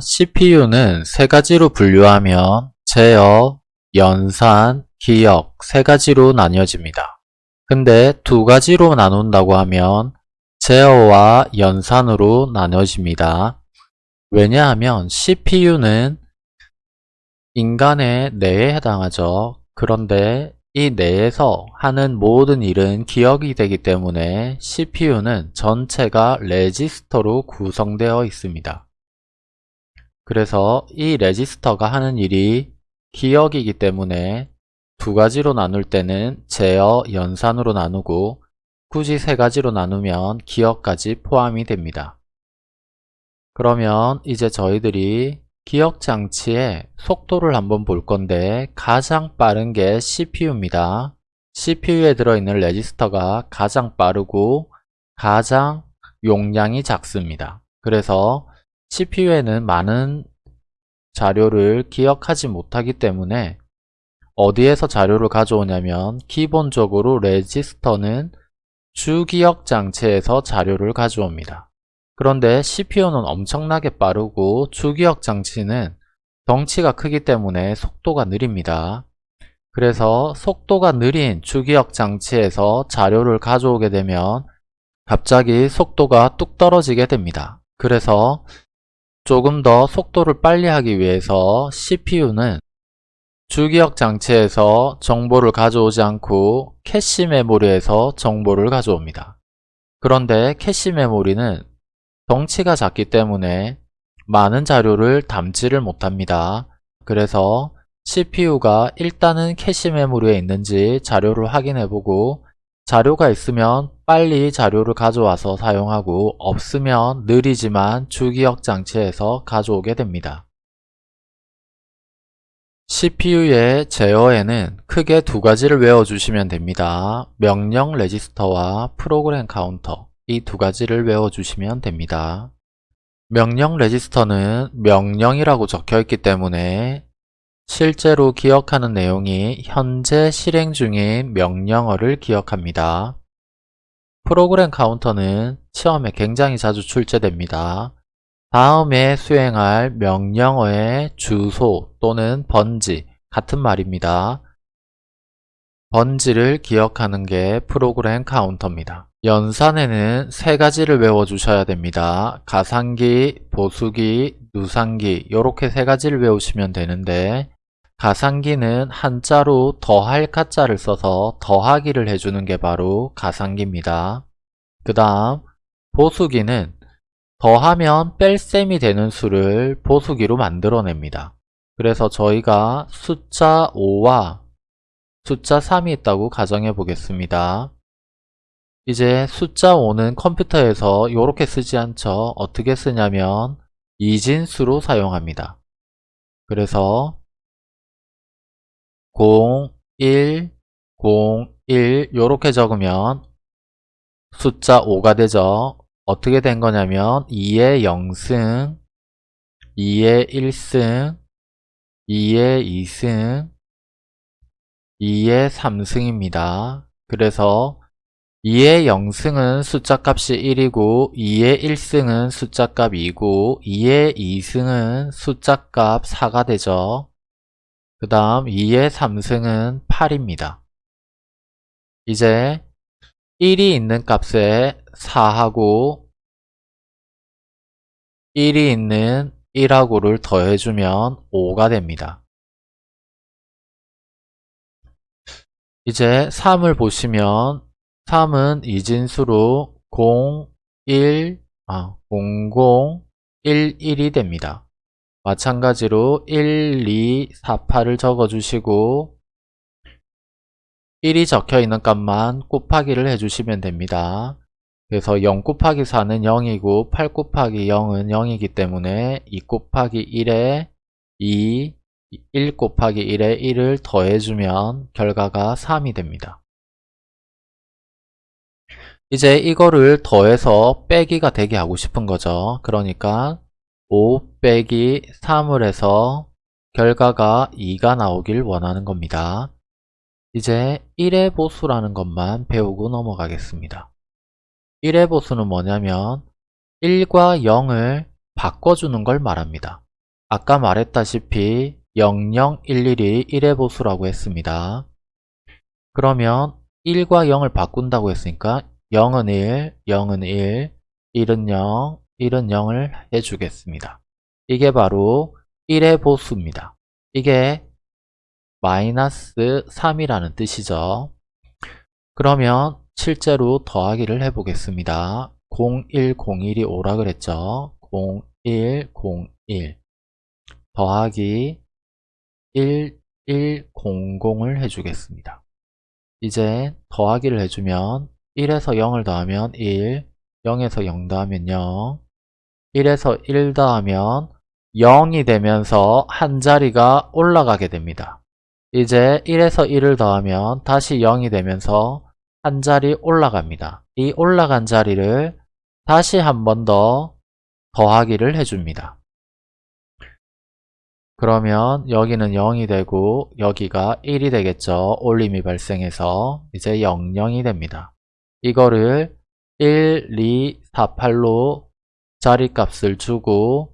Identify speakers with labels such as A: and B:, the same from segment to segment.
A: CPU는 세 가지로 분류하면 제어, 연산, 기억 세 가지로 나뉘어집니다. 근데 두 가지로 나눈다고 하면 제어와 연산으로 나눠집니다. 왜냐하면 CPU는 인간의 뇌에 해당하죠. 그런데 이 뇌에서 하는 모든 일은 기억이 되기 때문에 CPU는 전체가 레지스터로 구성되어 있습니다. 그래서 이 레지스터가 하는 일이 기억이기 때문에 두 가지로 나눌 때는 제어, 연산으로 나누고 굳이 세 가지로 나누면 기억까지 포함이 됩니다. 그러면 이제 저희들이 기억 장치의 속도를 한번 볼 건데 가장 빠른 게 CPU입니다. CPU에 들어있는 레지스터가 가장 빠르고 가장 용량이 작습니다. 그래서 CPU에는 많은 자료를 기억하지 못하기 때문에 어디에서 자료를 가져오냐면 기본적으로 레지스터는 주기억 장치에서 자료를 가져옵니다. 그런데 CPU는 엄청나게 빠르고 주기억 장치는 덩치가 크기 때문에 속도가 느립니다. 그래서 속도가 느린 주기억 장치에서 자료를 가져오게 되면 갑자기 속도가 뚝 떨어지게 됩니다. 그래서 조금 더 속도를 빨리 하기 위해서 CPU는 주기억 장치에서 정보를 가져오지 않고 캐시 메모리에서 정보를 가져옵니다. 그런데 캐시 메모리는 덩치가 작기 때문에 많은 자료를 담지를 못합니다. 그래서 CPU가 일단은 캐시 메모리에 있는지 자료를 확인해보고 자료가 있으면 빨리 자료를 가져와서 사용하고 없으면 느리지만 주기억 장치에서 가져오게 됩니다. CPU의 제어에는 크게 두 가지를 외워주시면 됩니다. 명령 레지스터와 프로그램 카운터 이 두 가지를 외워주시면 됩니다. 명령 레지스터는 명령이라고 적혀있기 때문에 실제로 기억하는 내용이 현재 실행 중인 명령어를 기억합니다. 프로그램 카운터는 시험에 굉장히 자주 출제됩니다. 다음에 수행할 명령어의 주소 또는 번지 같은 말입니다. 번지를 기억하는 게 프로그램 카운터입니다. 연산에는 세 가지를 외워주셔야 됩니다. 가상기, 보수기, 누상기 이렇게 세 가지를 외우시면 되는데 가상기는 한자로 더할 가자를 써서 더하기를 해주는 게 바로 가상기입니다. 그 다음 보수기는 더하면 뺄셈이 되는 수를 보수기로 만들어냅니다. 그래서 저희가 숫자 5와 숫자 3이 있다고 가정해 보겠습니다. 이제 숫자 5는 컴퓨터에서 이렇게 쓰지 않죠. 어떻게 쓰냐면 이진수로 사용합니다. 그래서 0, 1, 0, 1 이렇게 적으면 숫자 5가 되죠. 어떻게 된 거냐면 2의 0승, 2의 1승, 2의 2승, 2의 3승입니다. 그래서 2의 0승은 숫자값이 1이고 2의 1승은 숫자값 2고 2의 2승은 숫자값 4가 되죠. 그 다음 2의 3승은 8입니다. 이제 1이 있는 값에 4하고 1이 있는 1하고를 더해주면 5가 됩니다. 이제 3을 보시면 3은 이진수로 0, 1, 아, 00, 1, 1이 됩니다. 마찬가지로 1, 2, 4, 8을 적어주시고 1이 적혀있는 값만 곱하기를 해주시면 됩니다. 그래서 0 곱하기 4는 0이고 8 곱하기 0은 0이기 때문에 2 곱하기 1에 2, 1 곱하기 1에 1을 더해주면 결과가 3이 됩니다. 이제 이거를 더해서 빼기가 되게 하고 싶은 거죠. 그러니까 5 빼기 3을 해서 결과가 2가 나오길 원하는 겁니다. 이제 1의 보수라는 것만 배우고 넘어가겠습니다. 1의 보수는 뭐냐면 1과 0을 바꿔주는 걸 말합니다. 아까 말했다시피 0011이 1의 보수라고 했습니다. 그러면 1과 0을 바꾼다고 했으니까 0은 1, 0은 1, 1은 0, 1은 0을 해주겠습니다. 이게 바로 1의 보수입니다. 이게 마이너스 3이라는 뜻이죠. 그러면 실제로 더하기를 해보겠습니다. 0101이 오라 그랬죠. 0101 더하기 1100을 해주겠습니다. 이제 더하기를 해주면 1에서 0을 더하면 1, 0에서 0 더하면 0, 1에서 1 더하면 0이 되면서 한 자리가 올라가게 됩니다. 이제 1에서 1을 더하면 다시 0이 되면서 한 자리 올라갑니다. 이 올라간 자리를 다시 한 번 더 더하기를 해줍니다. 그러면 여기는 0이 되고 여기가 1이 되겠죠. 올림이 발생해서 이제 00이 됩니다. 이거를 1, 2, 4, 8로 자리값을 주고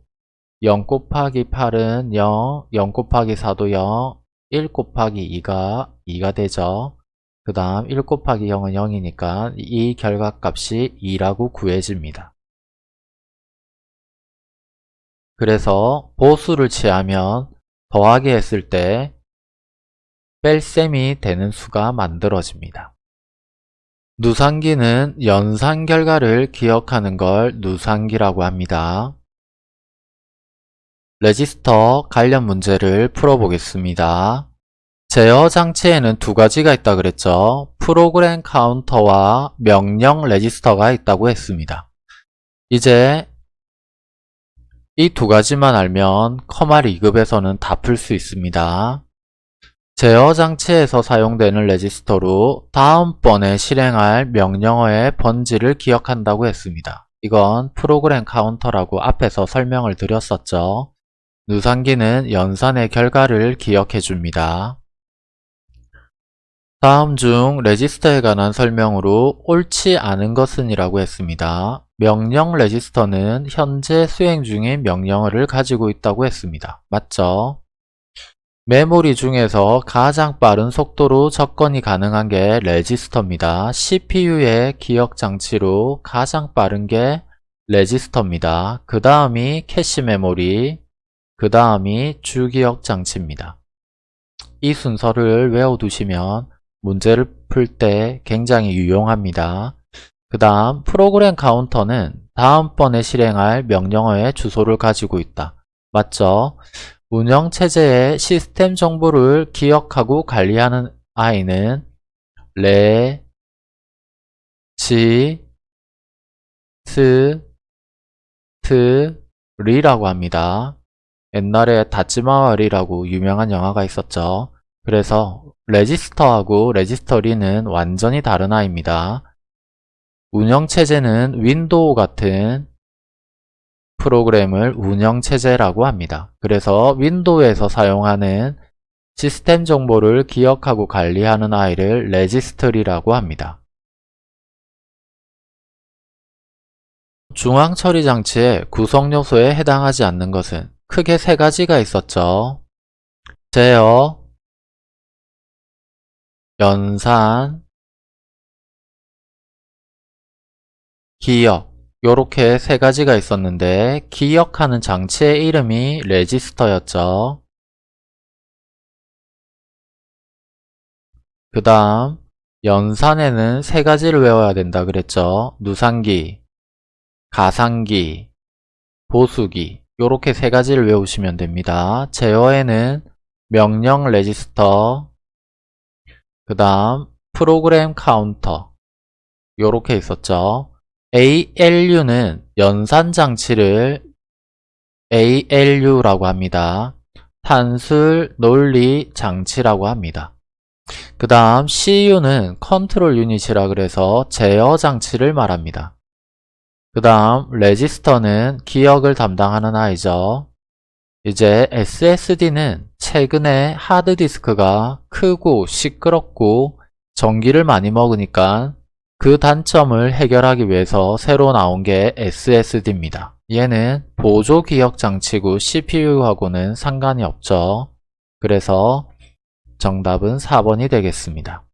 A: 0 곱하기 8은 0, 0 곱하기 4도 0, 1 곱하기 2가 2가 되죠. 그 다음 1 곱하기 0은 0이니까 이 결과값이 2라고 구해집니다. 그래서 보수를 취하면 더하기 했을 때 뺄셈이 되는 수가 만들어집니다. 누산기는 연산 결과를 기억하는 걸 누산기라고 합니다. 레지스터 관련 문제를 풀어보겠습니다. 제어 장치에는 두 가지가 있다 그랬죠. 프로그램 카운터와 명령 레지스터가 있다고 했습니다. 이제 이 두 가지만 알면 컴활 2급에서는 다 풀 수 있습니다. 제어 장치에서 사용되는 레지스터로 다음번에 실행할 명령어의 번지를 기억한다고 했습니다. 이건 프로그램 카운터라고 앞에서 설명을 드렸었죠. 누산기는 연산의 결과를 기억해 줍니다. 다음 중 레지스터에 관한 설명으로 옳지 않은 것은 이라고 했습니다. 명령 레지스터는 현재 수행 중인 명령어를 가지고 있다고 했습니다. 맞죠? 메모리 중에서 가장 빠른 속도로 접근이 가능한 게 레지스터입니다. CPU의 기억 장치로 가장 빠른 게 레지스터입니다. 그 다음이 캐시 메모리, 그 다음이 주기억 장치입니다. 이 순서를 외워두시면 문제를 풀 때 굉장히 유용합니다. 그 다음 프로그램 카운터는 다음번에 실행할 명령어의 주소를 가지고 있다. 맞죠? 운영체제의 시스템 정보를 기억하고 관리하는 아이는 레, 지, 스, 트, 리라고 합니다. 옛날에 다찌마와리라고 유명한 영화가 있었죠. 그래서 레지스터하고 레지스트리는 완전히 다른 아이입니다. 운영체제는 윈도우 같은 프로그램을 운영체제라고 합니다. 그래서 윈도우에서 사용하는 시스템 정보를 기억하고 관리하는 아이를 레지스터리라고 합니다. 중앙 처리 장치의 구성 요소에 해당하지 않는 것은 크게 세 가지가 있었죠. 제어, 연산, 기억 요렇게 세 가지가 있었는데 기억하는 장치의 이름이 레지스터였죠. 그 다음 연산에는 세 가지를 외워야 된다 그랬죠. 누상기, 가상기, 보수기 요렇게 세 가지를 외우시면 됩니다. 제어에는 명령 레지스터, 그 다음 프로그램 카운터 요렇게 있었죠. ALU는 연산 장치를 ALU라고 합니다. 산술 논리 장치라고 합니다. 그 다음 CU는 control unit이라 그래서 제어 장치를 말합니다. 그 다음 레지스터는 기억을 담당하는 아이죠. 이제 SSD는 최근에 하드디스크가 크고 시끄럽고 전기를 많이 먹으니까 그 단점을 해결하기 위해서 새로 나온 게 SSD입니다. 얘는 보조 기억 장치고 CPU하고는 상관이 없죠. 그래서 정답은 4번이 되겠습니다.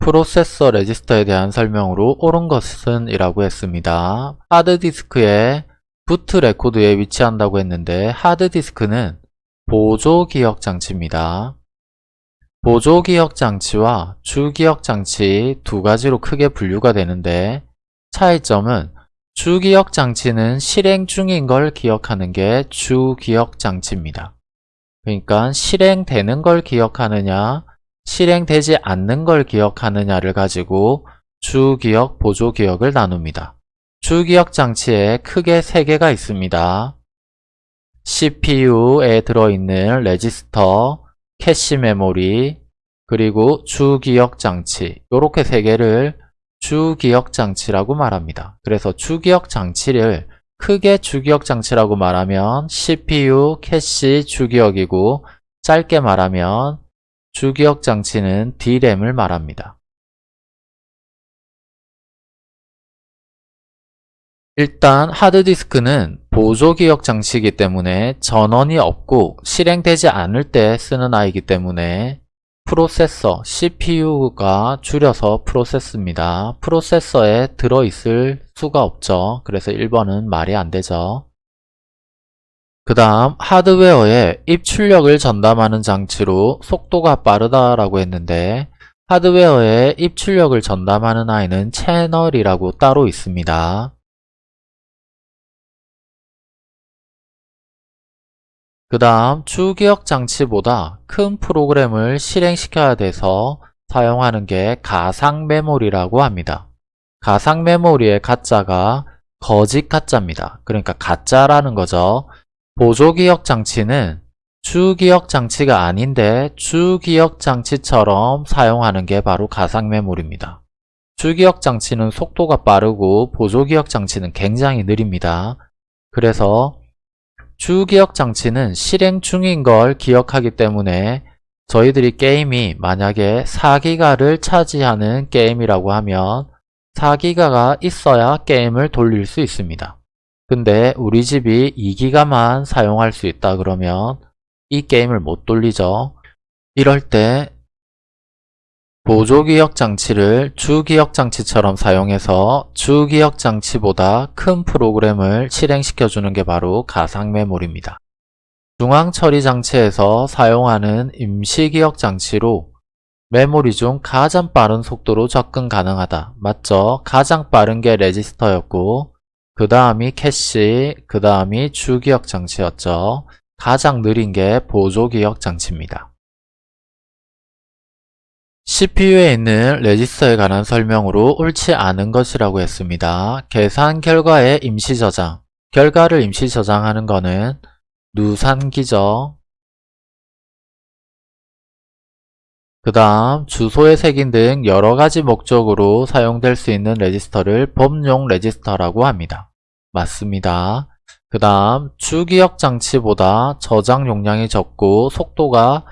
A: 프로세서 레지스터에 대한 설명으로 옳은 것은 이라고 했습니다. 하드디스크에 boot record에 위치한다고 했는데 하드디스크는 보조 기억 장치입니다. 보조 기억 장치와 주 기억 장치 두 가지로 크게 분류가 되는데 차이점은 주 기억 장치는 실행 중인 걸 기억하는 게 주 기억 장치입니다. 그러니까 실행되는 걸 기억하느냐 실행되지 않는 걸 기억하느냐를 가지고 주기억, 보조기억을 나눕니다. 주기억 장치에 크게 세 개가 있습니다. CPU에 들어있는 레지스터, 캐시 메모리, 그리고 주기억 장치 이렇게 세 개를 주기억 장치라고 말합니다. 그래서 주기억 장치를 크게 주기억 장치라고 말하면 CPU, 캐시, 주기억이고 짧게 말하면 주기억 장치는 D램을 말합니다. 일단 하드디스크는 보조기억 장치이기 때문에 전원이 없고 실행되지 않을 때 쓰는 아이기 때문에 프로세서 CPU가 줄여서 프로세스입니다. 프로세서에 들어있을 수가 없죠. 그래서 1번은 말이 안 되죠. 그 다음 하드웨어에 입출력을 전담하는 장치로 속도가 빠르다라고 했는데 하드웨어에 입출력을 전담하는 아이는 채널이라고 따로 있습니다. 그 다음 주기억 장치보다 큰 프로그램을 실행시켜야 돼서 사용하는 게 가상 메모리라고 합니다. 가상 메모리의 가짜가 거짓 가짜입니다. 그러니까 가짜라는 거죠. 보조기억 장치는 주기억 장치가 아닌데 주기억 장치처럼 사용하는 게 바로 가상 메모리입니다. 주기억 장치는 속도가 빠르고 보조기억 장치는 굉장히 느립니다. 그래서 주기억 장치는 실행 중인 걸 기억하기 때문에 저희들이 게임이 만약에 4기가를 차지하는 게임이라고 하면 4기가가 있어야 게임을 돌릴 수 있습니다. 근데 우리 집이 2기가만 사용할 수 있다 그러면 이 게임을 못 돌리죠. 이럴 때 보조기억 장치를 주기억 장치처럼 사용해서 주기억 장치보다 큰 프로그램을 실행시켜 주는 게 바로 가상 메모리입니다. 중앙 처리 장치에서 사용하는 임시 기억 장치로 메모리 중 가장 빠른 속도로 접근 가능하다. 맞죠? 가장 빠른 게 레지스터였고 그 다음이 캐시, 그 다음이 주기억 장치였죠. 가장 느린 게 보조기억 장치입니다. CPU에 있는 레지스터에 관한 설명으로 옳지 않은 것이라고 했습니다. 계산 결과의 임시 저장 결과를 임시 저장하는 것은 누산기죠. 그 다음 주소의 색인 등 여러가지 목적으로 사용될 수 있는 레지스터를 범용 레지스터라고 합니다. 맞습니다. 그 다음 주기억 장치보다 저장 용량이 적고 속도가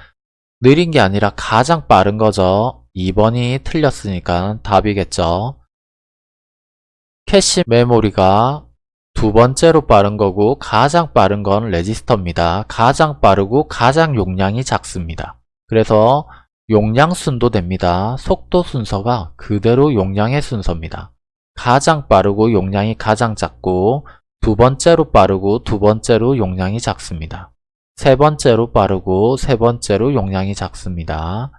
A: 느린 게 아니라 가장 빠른 거죠. 2번이 틀렸으니까 답이겠죠. 캐시 메모리가 두 번째로 빠른 거고 가장 빠른 건 레지스터입니다. 가장 빠르고 가장 용량이 작습니다. 그래서 용량 순도 됩니다. 속도 순서가 그대로 용량의 순서입니다. 가장 빠르고 용량이 가장 작고 두 번째로 빠르고 두 번째로 용량이 작습니다. 세 번째로 빠르고 세 번째로 용량이 작습니다.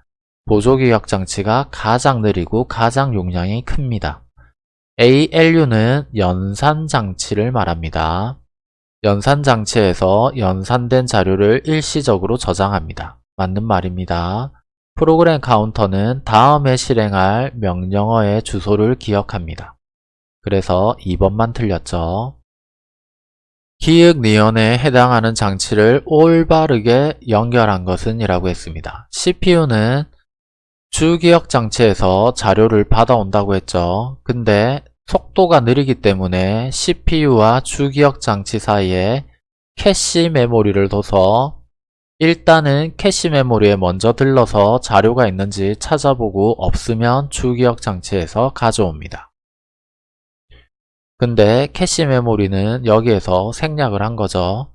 A: 보조기억 장치가 가장 느리고 가장 용량이 큽니다. ALU는 연산 장치를 말합니다. 연산 장치에서 연산된 자료를 일시적으로 저장합니다. 맞는 말입니다. 프로그램 카운터는 다음에 실행할 명령어의 주소를 기억합니다. 그래서 2번만 틀렸죠. 기획 니언에 해당하는 장치를 올바르게 연결한 것은 이라고 했습니다. CPU는 주기억 장치에서 자료를 받아온다고 했죠. 근데 속도가 느리기 때문에 CPU와 주기억 장치 사이에 캐시 메모리를 둬서 일단은 캐시 메모리에 먼저 들러서 자료가 있는지 찾아보고 없으면 주기억 장치에서 가져옵니다. 근데 캐시 메모리는 여기에서 생략을 한 거죠.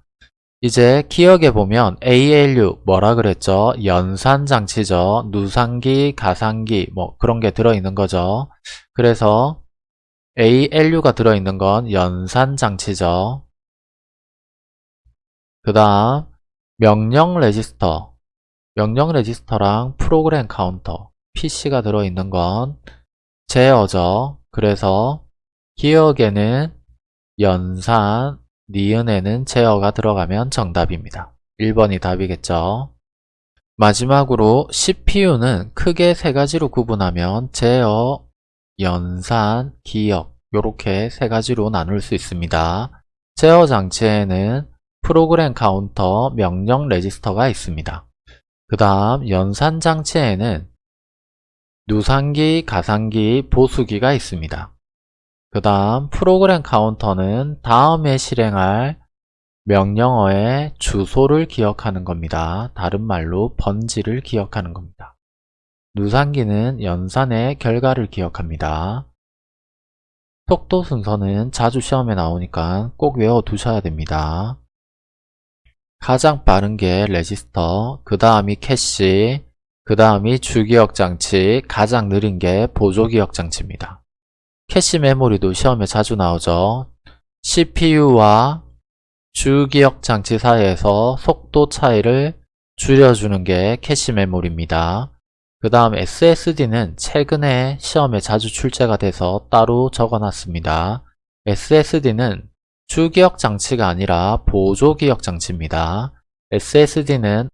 A: 이제 기억해 보면 ALU 뭐라 그랬죠? 연산 장치죠. 누산기, 가산기 뭐 그런 게 들어있는 거죠. 그래서 ALU가 들어있는 건 연산 장치죠. 그 다음 명령 레지스터 명령 레지스터랑 프로그램 카운터 PC가 들어있는 건 제어죠. 그래서 기억에는 연산, 니은에는 제어가 들어가면 정답입니다. 1번이 답이겠죠. 마지막으로 CPU는 크게 세 가지로 구분하면 제어, 연산, 기억 이렇게 세 가지로 나눌 수 있습니다. 제어 장치에는 프로그램 카운터, 명령 레지스터가 있습니다. 그 다음 연산 장치에는 누산기, 가산기, 보수기가 있습니다. 그 다음 프로그램 카운터는 다음에 실행할 명령어의 주소를 기억하는 겁니다. 다른 말로 번지를 기억하는 겁니다. 누산기는 연산의 결과를 기억합니다. 속도 순서는 자주 시험에 나오니까 꼭 외워두셔야 됩니다. 가장 빠른 게 레지스터, 그 다음이 캐시, 그 다음이 주기억 장치, 가장 느린 게 보조기억 장치입니다. 캐시 메모리도 시험에 자주 나오죠. CPU와 주기억 장치 사이에서 속도 차이를 줄여주는 게 캐시 메모리입니다. 그 다음 SSD는 최근에 시험에 자주 출제가 돼서 따로 적어놨습니다. SSD는 주기억 장치가 아니라 보조기억 장치입니다. SSD는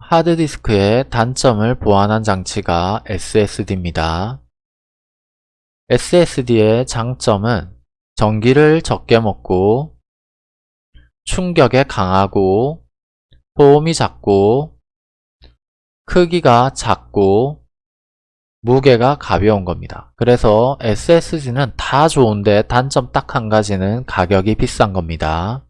A: 하드디스크의 단점을 보완한 장치가 SSD입니다. SSD의 장점은 전기를 적게 먹고 충격에 강하고 소음이 작고 크기가 작고 무게가 가벼운 겁니다. 그래서 SSD는 다 좋은데 단점 딱 한 가지는 가격이 비싼 겁니다.